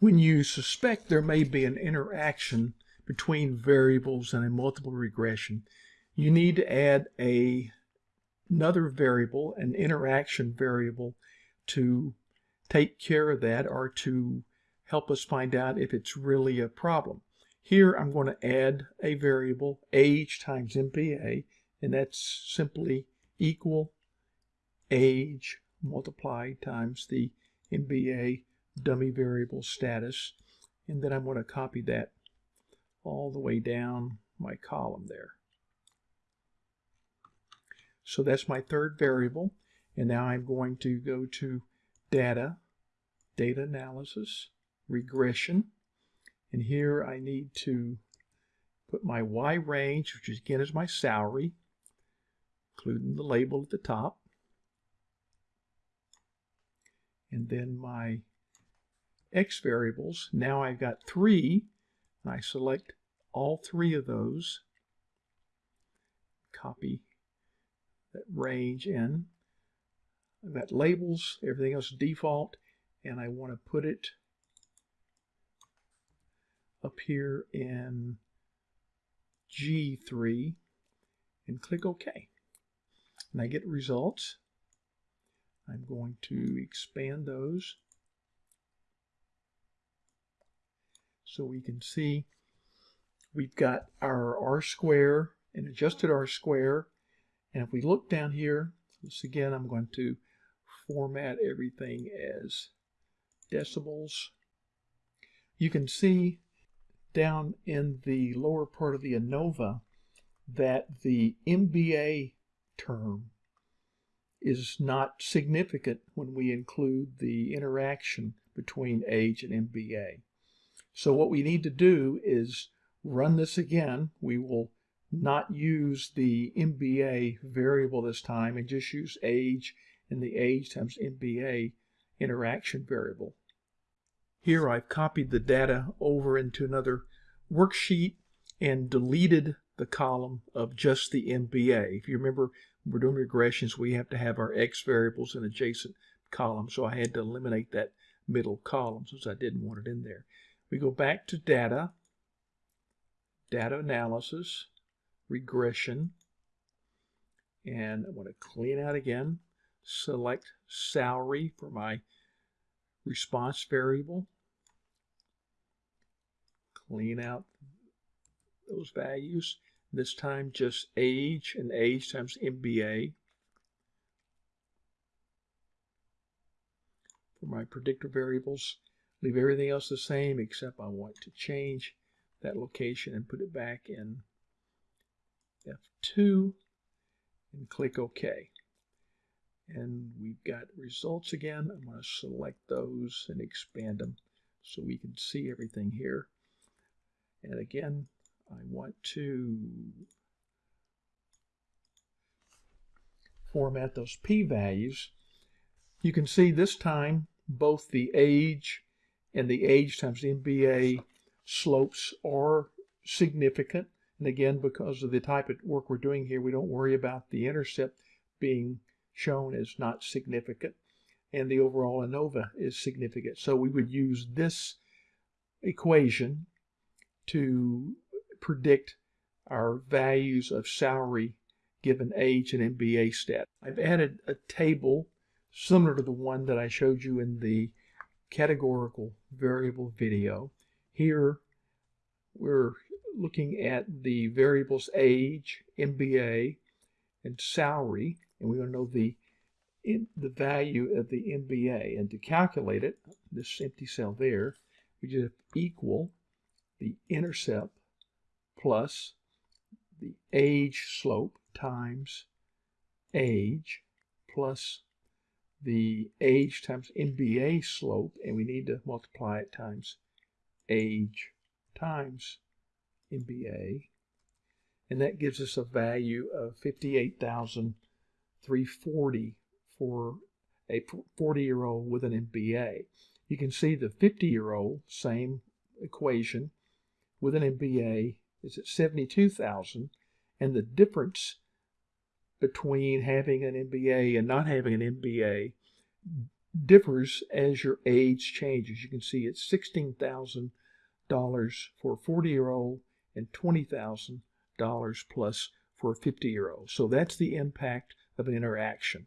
When you suspect there may be an interaction between variables in a multiple regression, you need to add a, another variable, an interaction variable, to take care of that or to help us find out if it's really a problem. Here I'm going to add a variable age times MBA and that's simply equal age multiplied times the MBA dummy variable status and then I'm going to copy that all the way down my column there. So that's my third variable and now I'm going to go to data, data analysis, regression and here I need to put my Y range which again is my salary including the label at the top and then my X variables. Now I've got three, and I select all three of those, copy that range in. I've got labels, everything else default, and I want to put it up here in G3 and click OK. And I get results. I'm going to expand those so we can see we've got our R square and adjusted R square and if we look down here this again I'm going to format everything as decimals you can see down in the lower part of the ANOVA that the MBA term is not significant when we include the interaction between age and MBA. So what we need to do is run this again. We will not use the MBA variable this time and just use age and the age times MBA interaction variable. Here I've copied the data over into another worksheet and deleted the column of just the MBA. If you remember, we're doing regressions, we have to have our X variables in adjacent columns, so I had to eliminate that middle column since I didn't want it in there. We go back to data, data analysis, regression, and I want to clean out again, select salary for my response variable, clean out those values, this time just age and age times MBA. For my predictor variables, leave everything else the same except I want to change that location and put it back in F2 and click OK. And we've got results again. I'm going to select those and expand them so we can see everything here. And again, I want to format those p-values. You can see this time both the age and the age times MBA slopes are significant. And again, because of the type of work we're doing here, we don't worry about the intercept being shown as not significant. And the overall ANOVA is significant. So we would use this equation to predict our values of salary given age and MBA stat. I've added a table similar to the one that I showed you in the categorical variable video. Here we're looking at the variables age, MBA, and salary, and we want to know the in, the value of the MBA. And to calculate it, this empty cell there, we just equal the intercept plus the age slope times age plus the age times MBA slope, and we need to multiply it times age times MBA. And that gives us a value of 58,340 for a 40-year-old with an MBA. You can see the 50-year-old, same equation, with an MBA is at 72,000 and the difference between having an MBA and not having an MBA differs as your age changes. You can see it's $16,000 for a 40 year old and $20,000 plus for a 50 year old. So that's the impact of an interaction.